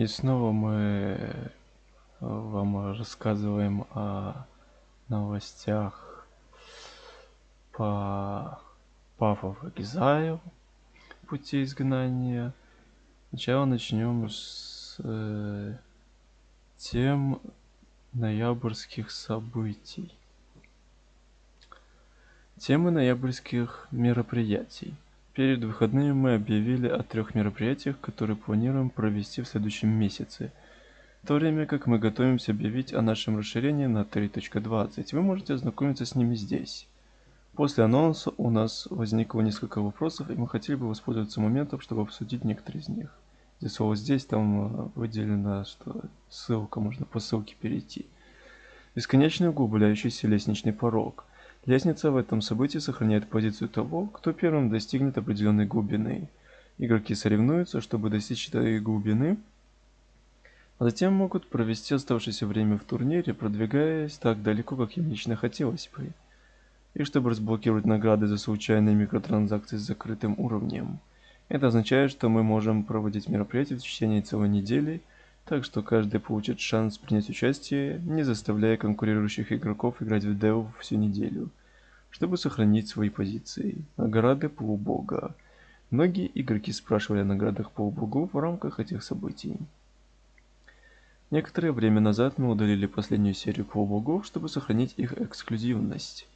И снова мы э, вам рассказываем о новостях по of Exile, пути изгнания. Сначала начнем с э, тем ноябрьских событий. Темы ноябрьских мероприятий. Перед выходными мы объявили о трех мероприятиях, которые планируем провести в следующем месяце. В то время как мы готовимся объявить о нашем расширении на 3.20, вы можете ознакомиться с ними здесь. После анонса у нас возникло несколько вопросов, и мы хотели бы воспользоваться моментом, чтобы обсудить некоторые из них. Здесь слово «здесь» там э, выделено, что ссылка, можно по ссылке перейти. Бесконечный углубляющийся лестничный порог. Лестница в этом событии сохраняет позицию того, кто первым достигнет определенной глубины. Игроки соревнуются, чтобы достичь этой глубины, а затем могут провести оставшееся время в турнире, продвигаясь так далеко, как им лично хотелось бы. И чтобы разблокировать награды за случайные микротранзакции с закрытым уровнем. Это означает, что мы можем проводить мероприятия в течение целой недели, так что каждый получит шанс принять участие, не заставляя конкурирующих игроков играть в Dev всю неделю, чтобы сохранить свои позиции. Награды полубога. Многие игроки спрашивали о наградах полубогов в рамках этих событий. Некоторое время назад мы удалили последнюю серию полубогов, чтобы сохранить их эксклюзивность.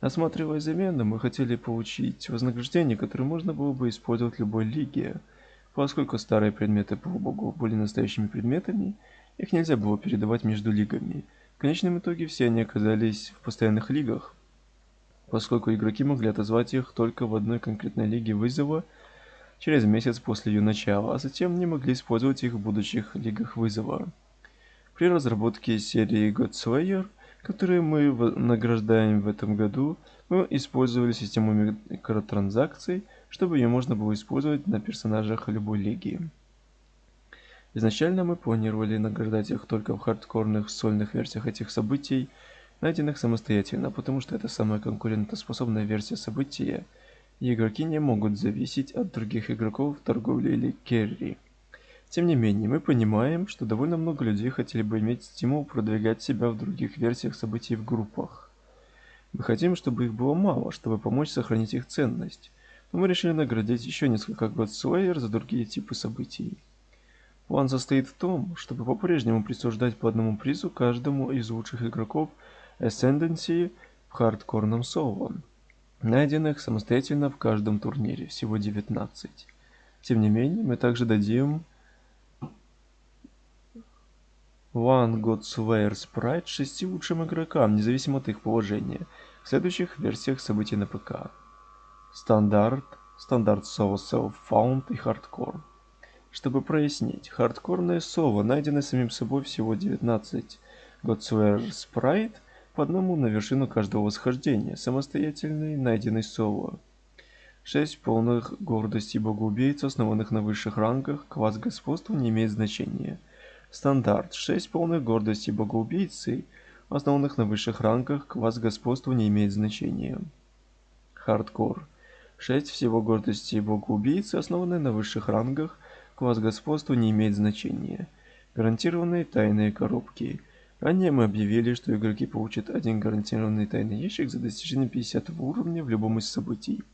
Осматривая замены, мы хотели получить вознаграждение, которое можно было бы использовать в любой лиге. Поскольку старые предметы полубогов были настоящими предметами, их нельзя было передавать между лигами. В конечном итоге все они оказались в постоянных лигах, поскольку игроки могли отозвать их только в одной конкретной лиге вызова через месяц после ее начала, а затем не могли использовать их в будущих лигах вызова. При разработке серии Godslayer – которые мы награждаем в этом году, мы использовали систему микротранзакций, чтобы ее можно было использовать на персонажах любой лиги. Изначально мы планировали награждать их только в хардкорных сольных версиях этих событий, найденных самостоятельно, потому что это самая конкурентоспособная версия события, игроки не могут зависеть от других игроков в торговле или керри. Тем не менее, мы понимаем, что довольно много людей хотели бы иметь стимул продвигать себя в других версиях событий в группах. Мы хотим, чтобы их было мало, чтобы помочь сохранить их ценность. Но мы решили наградить еще несколько Godslayer за другие типы событий. План состоит в том, чтобы по-прежнему присуждать по одному призу каждому из лучших игроков Ascendancy в хардкорном соло, найденных самостоятельно в каждом турнире, всего 19. Тем не менее, мы также дадим One God Slayer Sprite шести лучшим игрокам, независимо от их положения, в следующих версиях событий на ПК. Стандарт, стандарт соло Self-Found и Хардкор. Чтобы прояснить, хардкорное соло найдено самим собой всего 19 Godslayer Sprite по одному на вершину каждого восхождения, самостоятельный найденный соло. 6 полных гордости богоубийц, основанных на высших рангах, класс господства не имеет значения – Стандарт. 6 полных гордости богоубийцы, основанных на высших рангах, класс господства не имеет значения. Хардкор. 6 всего гордости богоубийцы, основанные на высших рангах, класс господства не имеет значения. Гарантированные тайные коробки. Ранее мы объявили, что игроки получат один гарантированный тайный ящик за достижение 50 уровня в любом из событий.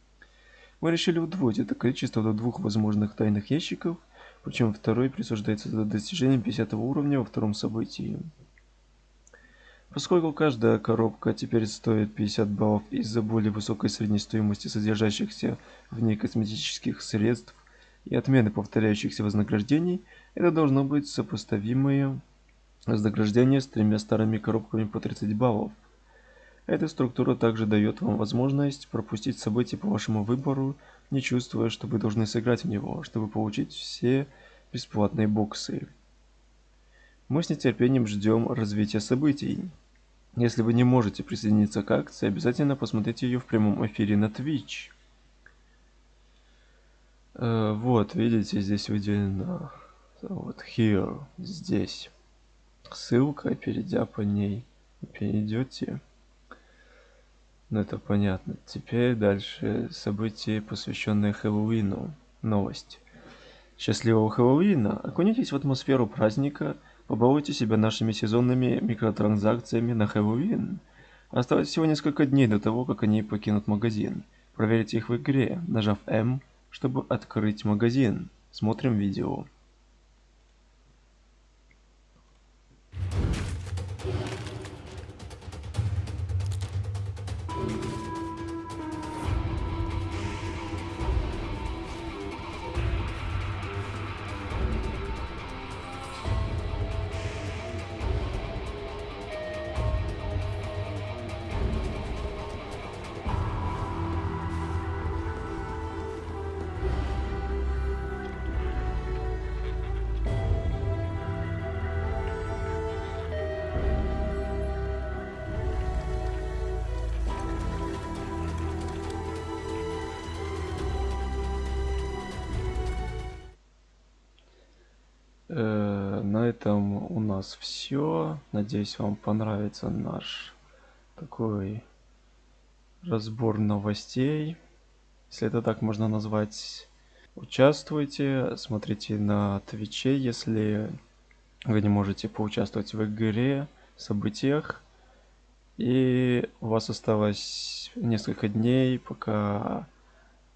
Мы решили удвоить это количество до двух возможных тайных ящиков – причем второй присуждается за достижение 50 уровня во втором событии. Поскольку каждая коробка теперь стоит 50 баллов из-за более высокой средней стоимости содержащихся в ней косметических средств и отмены повторяющихся вознаграждений, это должно быть сопоставимое вознаграждение с тремя старыми коробками по 30 баллов. Эта структура также дает вам возможность пропустить события по вашему выбору не чувствуя, что вы должны сыграть в него, чтобы получить все бесплатные боксы. Мы с нетерпением ждем развития событий. Если вы не можете присоединиться к акции, обязательно посмотрите ее в прямом эфире на Twitch. Э, вот, видите, здесь выделено вот here, здесь. Ссылка, перейдя по ней, перейдете. Ну это понятно. Теперь дальше события, посвященные Хэллоуину. Новость. Счастливого Хэллоуина! Окунитесь в атмосферу праздника, побалуйте себя нашими сезонными микротранзакциями на Хэллоуин. Осталось всего несколько дней до того, как они покинут магазин. Проверьте их в игре, нажав М, чтобы открыть магазин. Смотрим видео. На этом у нас все. Надеюсь, вам понравится наш такой разбор новостей, если это так можно назвать. Участвуйте, смотрите на Твиче, если вы не можете поучаствовать в игре, событиях. И у вас осталось несколько дней, пока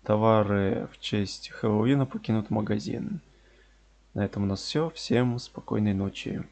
товары в честь Хэллоуина покинут магазин. На этом у нас все. Всем спокойной ночи.